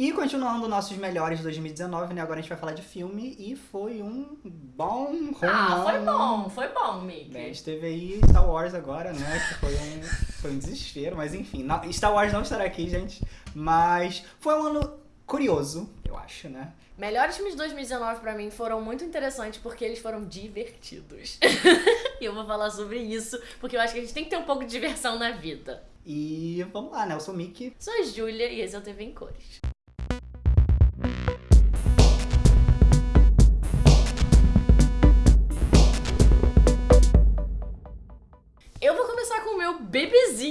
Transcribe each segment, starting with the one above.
E continuando nossos melhores de 2019, né? Agora a gente vai falar de filme e foi um bom Ah, foi bom, foi bom, Mickey. Né, a gente teve aí Star Wars agora, né? Que foi um, foi um desespero, mas enfim. Não, Star Wars não estará aqui, gente. Mas foi um ano curioso, eu acho, né? Melhores filmes de 2019 pra mim foram muito interessantes porque eles foram divertidos. e eu vou falar sobre isso porque eu acho que a gente tem que ter um pouco de diversão na vida. E vamos lá, né? Eu sou o Mickey. Sou a Júlia e esse é o TV em Cores.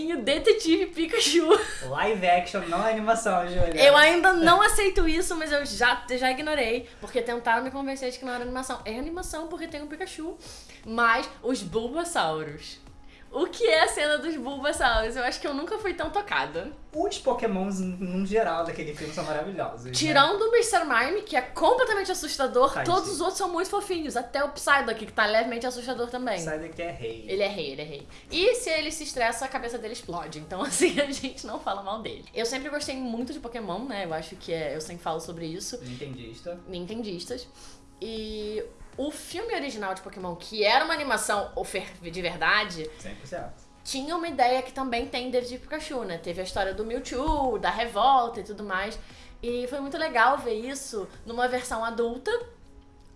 Bebezinho Detetive Pikachu. Live action, não é animação, Júlia. Eu ainda não aceito isso, mas eu já, já ignorei. Porque tentaram me convencer de que não era animação. É animação porque tem um Pikachu. Mas os Bulbasauros. O que é a cena dos Bulbasauros? Eu acho que eu nunca fui tão tocada. Os pokémons, no geral, daquele filme são maravilhosos. né? Tirando o Mr. Mime, que é completamente assustador, Tadinho. todos os outros são muito fofinhos. Até o Psyduck, que tá levemente assustador também. Daqui é rei. Ele é rei, ele é rei. E se ele se estressa, a cabeça dele explode. Então, assim, a gente não fala mal dele. Eu sempre gostei muito de Pokémon, né? Eu acho que é. Eu sempre falo sobre isso. Nintendista. Nintendistas. E o filme original de Pokémon, que era uma animação de verdade, 100%. tinha uma ideia que também tem David Pikachu, né? Teve a história do Mewtwo, da revolta e tudo mais. E foi muito legal ver isso numa versão adulta,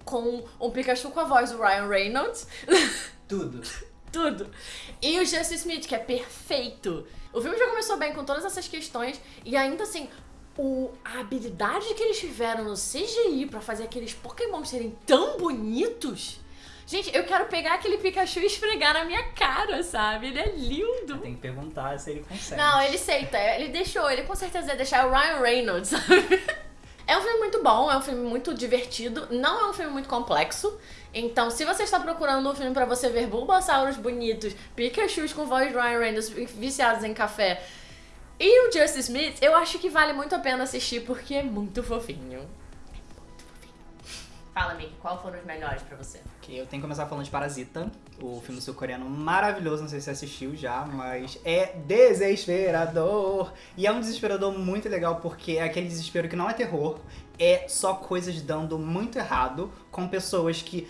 com um Pikachu com a voz do Ryan Reynolds. Tudo. Tudo. E o Jesse Smith, que é perfeito. O filme já começou bem com todas essas questões e ainda assim, o, a habilidade que eles tiveram no CGI pra fazer aqueles Pokémon serem tão bonitos. Gente, eu quero pegar aquele Pikachu e esfregar na minha cara, sabe? Ele é lindo. Tem que perguntar se ele consegue. Não, ele aceita. Ele deixou, ele com certeza ia deixar o Ryan Reynolds, sabe? É um filme muito bom, é um filme muito divertido, não é um filme muito complexo. Então, se você está procurando um filme pra você ver Bulbasauros bonitos, Pikachus com voz de Ryan Reynolds viciados em café e o Justice Smith, eu acho que vale muito a pena assistir porque é muito fofinho. É muito fofinho. Fala, Mickey, qual foram os melhores pra você? Ok, eu tenho que começar falando de Parasita, o filme sul-coreano maravilhoso, não sei se você assistiu já, mas é desesperador. E é um desesperador muito legal porque é aquele desespero que não é terror, é só coisas dando muito errado com pessoas que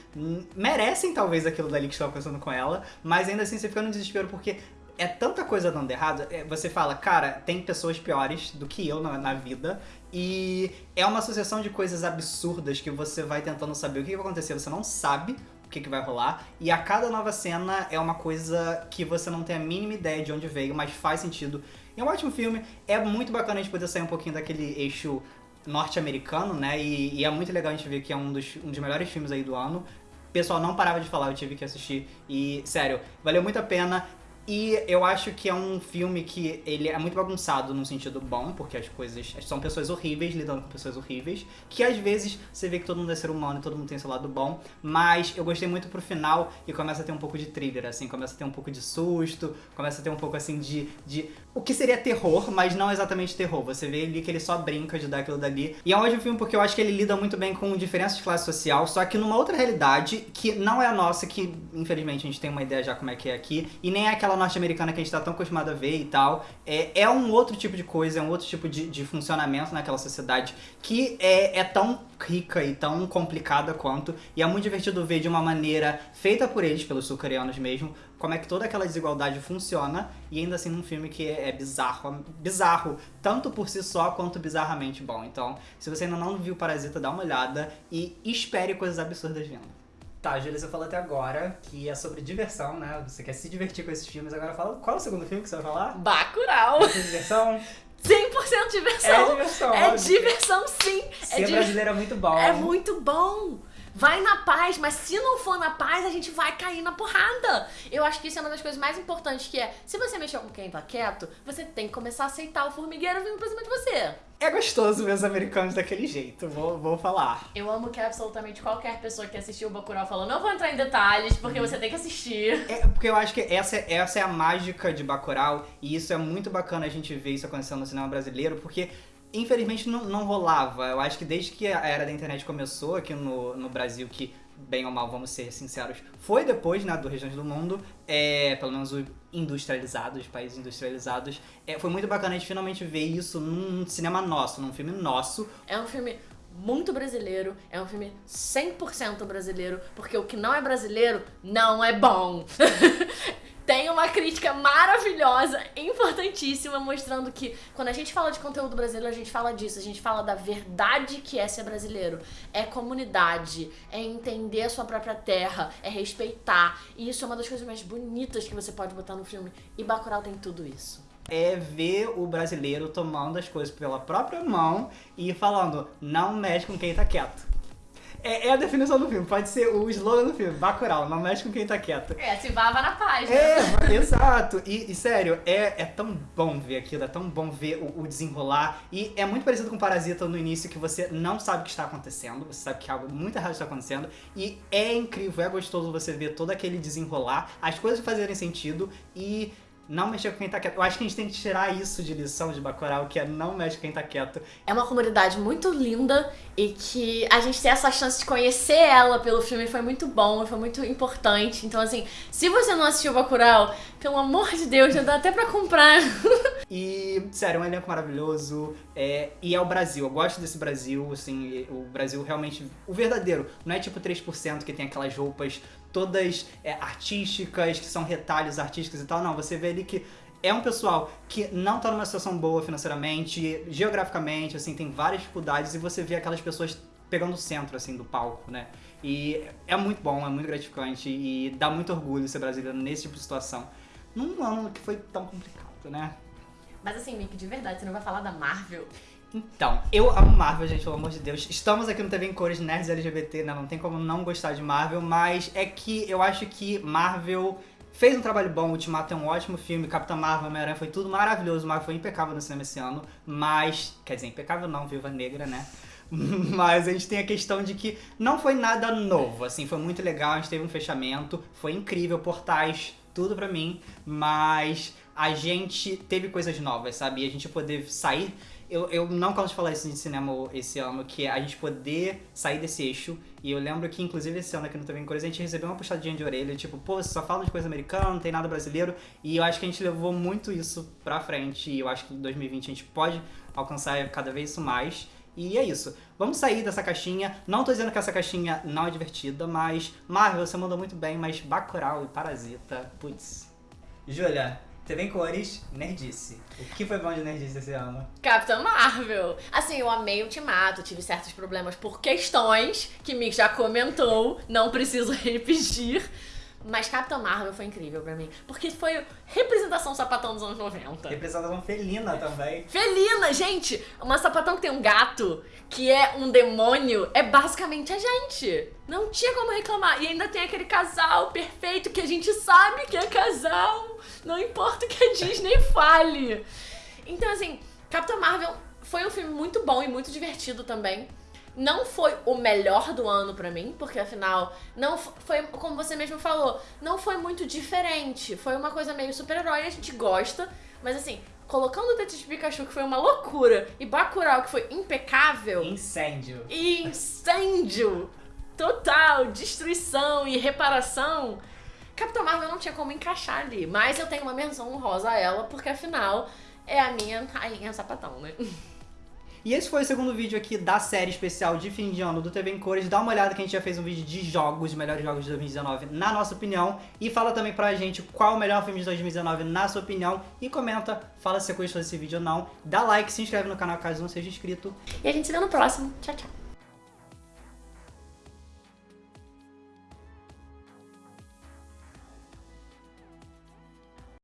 merecem talvez aquilo dali que estão acontecendo com ela, mas ainda assim você fica no desespero porque é tanta coisa dando errado, é, você fala, cara, tem pessoas piores do que eu na, na vida, e é uma sucessão de coisas absurdas que você vai tentando saber o que vai acontecer, você não sabe o que, que vai rolar, e a cada nova cena é uma coisa que você não tem a mínima ideia de onde veio, mas faz sentido. É um ótimo filme, é muito bacana a gente poder sair um pouquinho daquele eixo norte-americano, né, e, e é muito legal a gente ver que é um dos, um dos melhores filmes aí do ano. Pessoal não parava de falar, eu tive que assistir, e sério, valeu muito a pena. E eu acho que é um filme que ele é muito bagunçado num sentido bom, porque as coisas são pessoas horríveis lidando com pessoas horríveis, que às vezes você vê que todo mundo é ser humano e todo mundo tem seu lado bom, mas eu gostei muito pro final e começa a ter um pouco de thriller, assim, começa a ter um pouco de susto, começa a ter um pouco assim de, de o que seria terror, mas não exatamente terror. Você vê ali que ele só brinca de dar aquilo dali. E é um ótimo filme porque eu acho que ele lida muito bem com diferenças de classe social, só que numa outra realidade que não é a nossa, que infelizmente a gente tem uma ideia já como é que é aqui, e nem é aquela norte-americana que a gente tá tão acostumado a ver e tal. É, é um outro tipo de coisa, é um outro tipo de, de funcionamento naquela sociedade que é, é tão rica e tão complicada quanto, e é muito divertido ver de uma maneira feita por eles, pelos sul-coreanos mesmo, como é que toda aquela desigualdade funciona, e ainda assim num filme que é, é bizarro, bizarro, tanto por si só quanto bizarramente bom. Então, se você ainda não viu Parasita, dá uma olhada e espere coisas absurdas vindo. Tá, Júlia, você falou até agora que é sobre diversão, né? Você quer se divertir com esses filmes. Agora fala, qual é o segundo filme que você vai falar? Bacurau! Ter diversão? 100% diversão! É diversão, É óbvio. diversão, sim! Ser é, di- brasileiro é muito bom. é muito bom! Vai na paz, mas se não for na paz, a gente vai cair na porrada. Eu acho que isso é uma das coisas mais importantes, que é, se você mexer com quem tá quieto, você tem que começar a aceitar o formigueiro vindo pra cima de você. É gostoso ver os americanos daquele jeito, vou, vou falar. Eu amo que absolutamente qualquer pessoa que assistiu o Bacurau falou, não vou entrar em detalhes, porque você tem que assistir. É, porque eu acho que essa, essa é a mágica de Bacurau, e isso é muito bacana a gente ver isso acontecendo no cinema brasileiro, porque infelizmente não, não rolava. Eu acho que desde que a era da internet começou aqui no, no Brasil, que bem ou mal, vamos ser sinceros, foi depois, né, do Regiões do Mundo, é, pelo menos o industrializados, países industrializados. É, foi muito bacana a gente finalmente ver isso num cinema nosso, num filme nosso. É um filme muito brasileiro, é um filme 100% brasileiro, porque o que não é brasileiro não é bom. tem uma crítica maravilhosa, importantíssima, mostrando que quando a gente fala de conteúdo brasileiro, a gente fala disso, a gente fala da verdade que é ser brasileiro. É comunidade, é entender a sua própria terra, é respeitar. E isso é uma das coisas mais bonitas que você pode botar no filme. E Bacurau tem tudo isso é ver o brasileiro tomando as coisas pela própria mão e falando, não mexe com quem tá quieto. É, é, a definição do filme, pode ser o slogan do filme, Bacurau, não mexe com quem tá quieto. É, se bava na página. É, exato. E, e, sério, é, é tão bom ver aquilo, é tão bom ver o, o, desenrolar. E é muito parecido com Parasita no início, que você não sabe o que está acontecendo, você sabe que algo muito errado está acontecendo. E é incrível, é gostoso você ver todo aquele desenrolar, as coisas fazerem sentido e não mexer com quem tá quieto. Eu acho que a gente tem que tirar isso de lição de Bacurau, que é não mexe com quem tá quieto. É uma comunidade muito linda e que a gente ter essa chance de conhecer ela pelo filme foi muito bom, foi muito importante. Então, assim, se você não assistiu Bacurau, pelo amor de Deus, já dá até pra comprar. e, sério, é um elenco maravilhoso. É, e é o Brasil. Eu gosto desse Brasil, assim, o Brasil realmente, o verdadeiro. Não é tipo 3% que tem aquelas roupas todas é, artísticas, que são retalhos artísticos e tal. Não, você vê ali que é um pessoal que não tá numa situação boa financeiramente, geograficamente, assim, tem várias dificuldades e você vê aquelas pessoas pegando o centro, assim, do palco, né? E é muito bom, é muito gratificante e dá muito orgulho ser brasileiro nesse tipo de situação. Num ano que foi tão complicado, né? Mas assim, Mick, de verdade, você não vai falar da Marvel? Então, eu amo Marvel, gente, pelo amor de Deus. Estamos aqui no TV em Cores Nerds LGBT, né? Não tem como não gostar de Marvel, mas é que eu acho que Marvel fez um trabalho bom, Ultimato é um ótimo filme, Capitã Marvel, Homem-Aranha foi tudo maravilhoso, Marvel foi impecável no cinema esse ano, mas, quer dizer, impecável não, Viva Negra, né? Mas a gente tem a questão de que não foi nada novo, assim, foi muito legal, a gente teve um fechamento, foi incrível, portais, tudo pra mim, mas a gente teve coisas novas, sabe? E a gente poder sair eu, eu não canso de falar isso de cinema esse ano, que é a gente poder sair desse eixo. E eu lembro que, inclusive, esse ano aqui no TV em Cores, a gente recebeu uma puxadinha de orelha, tipo, pô, você só fala de coisa americana, não tem nada brasileiro. E eu acho que a gente levou muito isso pra frente. E eu acho que em 2020 a gente pode alcançar cada vez isso mais. E é isso. Vamos sair dessa caixinha. Não tô dizendo que essa caixinha não é divertida, mas Marvel, você mandou muito bem, mas Bacurau e Parasita, putz. Júlia, TV em cores, Nerdice. O que foi bom de Nerdice esse ano? Capitã Marvel. Assim, eu amei o Ultimato, tive certos problemas por questões que Mick já comentou, não preciso repetir. Mas Capitã Marvel foi incrível pra mim. Porque foi representação sapatão dos anos 90. Representação felina também. Felina, gente! Uma sapatão que tem um gato, que é um demônio, é basicamente a gente. Não tinha como reclamar. E ainda tem aquele casal perfeito que a gente sabe que é casal. Não importa o que a Disney fale. Então, assim, Capitã Marvel foi um filme muito bom e muito divertido também. Não foi o melhor do ano para mim, porque afinal, não foi, como você mesmo falou, não foi muito diferente. Foi uma coisa meio super-herói, a gente gosta, mas assim, colocando o Detetive Pikachu, que foi uma loucura, e Bacurau, que foi impecável. Incêndio. Incêndio! Total, destruição e reparação. Capitã Marvel não tinha como encaixar ali, mas eu tenho uma menção honrosa a ela, porque afinal é a minha rainha sapatão, né? E esse foi o segundo vídeo aqui da série especial de fim de ano do TV em Cores. Dá uma olhada que a gente já fez um vídeo de jogos, melhores jogos de 2019, na nossa opinião. E fala também pra gente qual o melhor filme de 2019 na sua opinião. E comenta, fala se você gostou desse vídeo ou não. Dá like, se inscreve no canal caso não seja inscrito. E a gente se vê no próximo. Tchau, tchau.